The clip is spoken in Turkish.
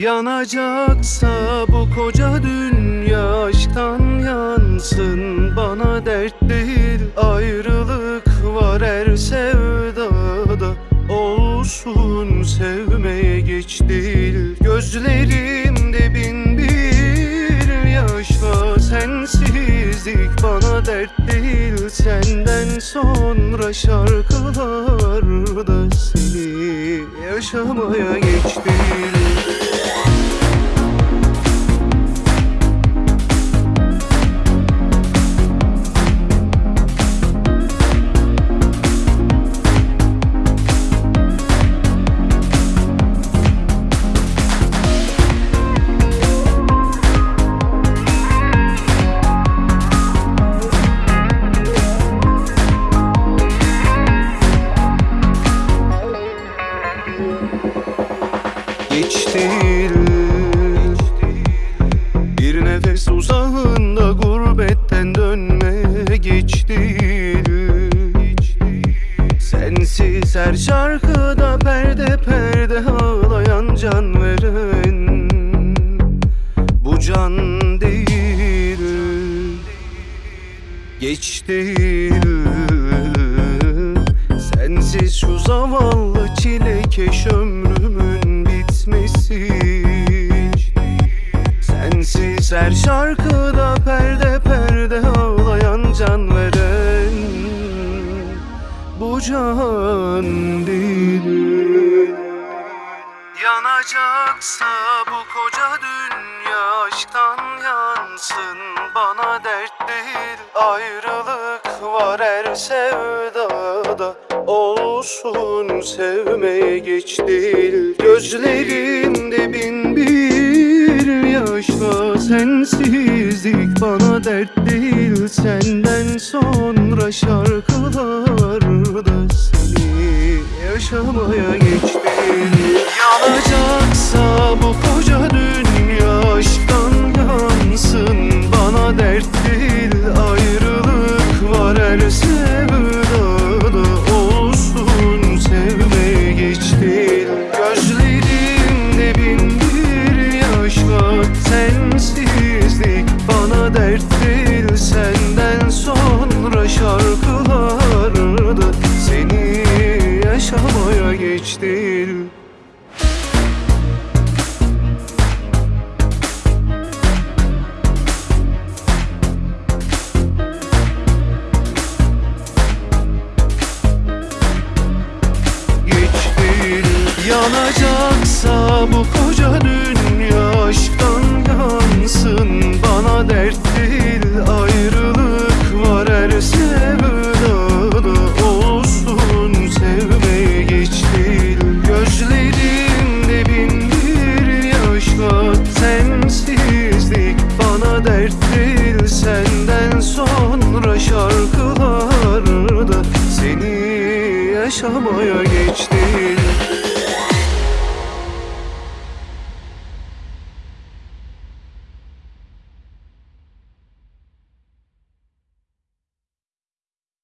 Yanacaksa bu koca dünya aşktan yansın. Bana dert değil ayrılık var her sevdada. Olsun sevmeye geç değil. Gözlerimde dert değil Senden sonra şarkılarda seni yaşamaya geç Sensiz her şarkıda perde perde ağlayan can veren Bu can değil Geç değil. Sensiz şu zavallı çilekeş ömrümün bitmesi. Sensiz her şarkıda perde perde ağlayan can veren Bu can değil Yanacaksa bu koca dünya aşktan yansın. Bana dert değil ayrılık var her sevdada. Olsun sevmeye geç değil. Gözlerimde bin bir yaş var Sensizlik. Bana dert değil Senden sonra şarkılarda seni yaşamaya geç değil Yanacaksa bu koca dünya aşktan yansın. Bana dert değil ayrılık var. Her sevdada Olsun sevmeye geç değil Gözlerimde bin bir yaş var. Sensizlik bana dert değil geç değil Yanacaksa bu koca dünya aşktan yansın. Bana dert yaşamaya geç değil